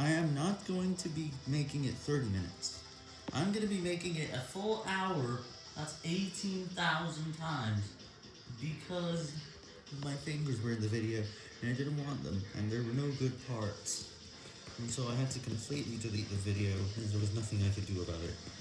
I am not going to be making it 30 minutes. I'm going to be making it a full hour, that's 18,000 times, because my fingers were in the video, and I didn't want them, and there were no good parts. And so I had to completely delete the video, and there was nothing I could do about it.